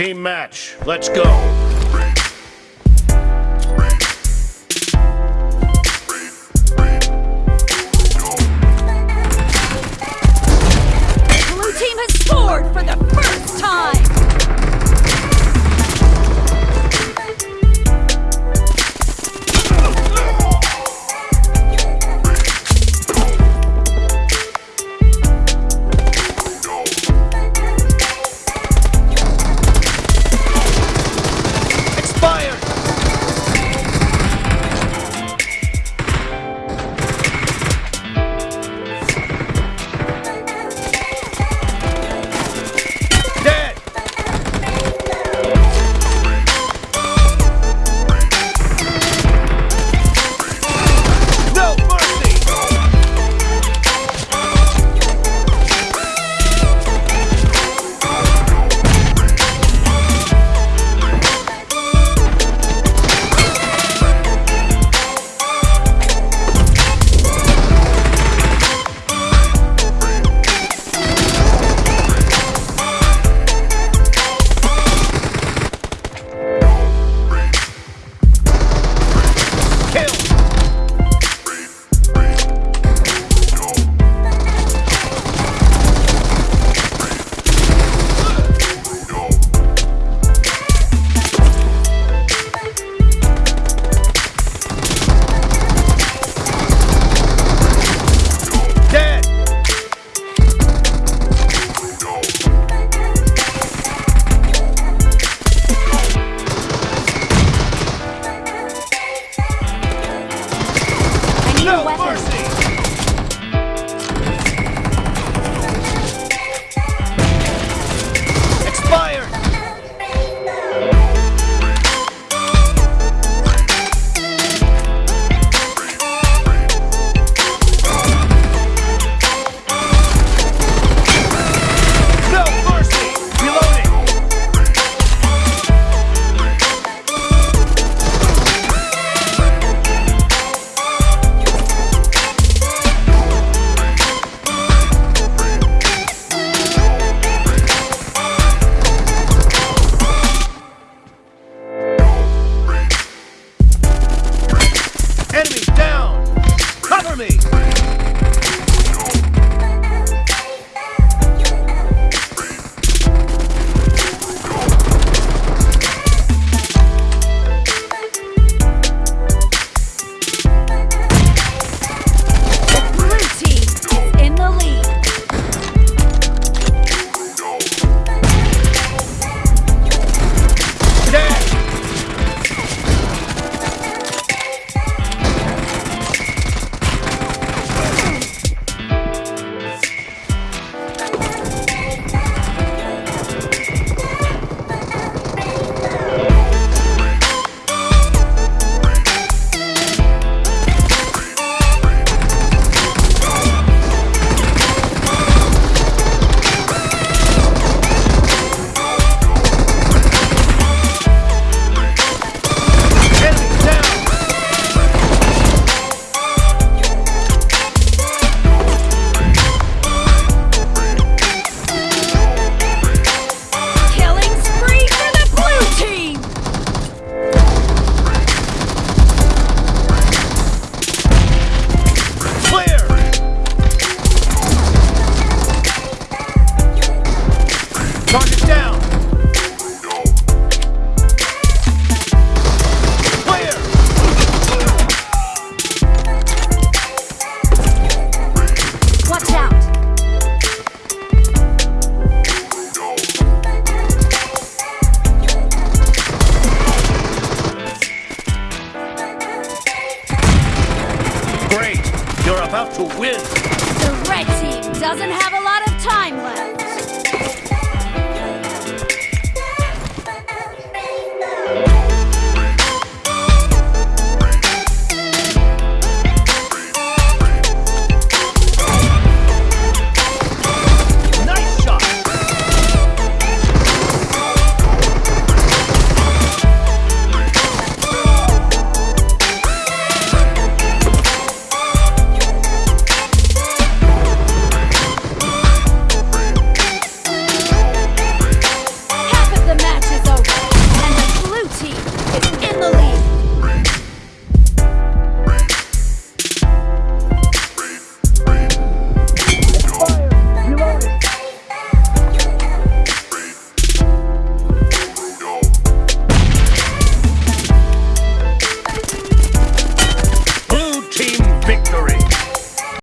Team match. Let's go. no, weapon. have to win. The red team doesn't have a lot of time left.